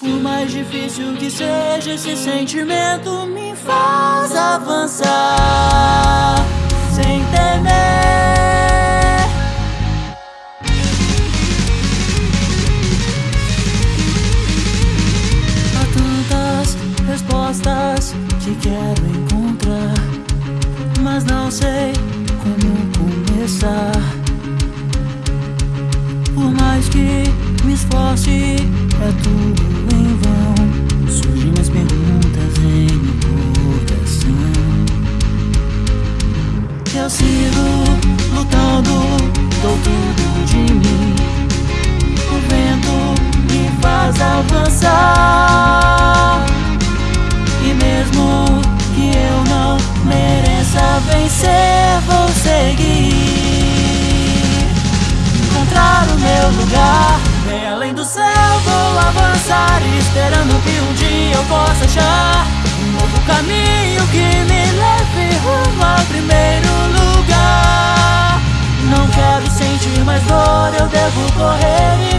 Por mais difícil que seja, esse sentimento me faz avançar sem temer. Há tantas respostas que quero encontrar, mas não sei como começar. Por mais que me esforce, é tudo Eu sigo lutando, dou tudo de mim. O vento me faz avançar. E mesmo que eu não mereça vencer, vou seguir. Encontrar o meu lugar, bem além do céu, vou avançar. Esperando que um dia eu possa eu devo correr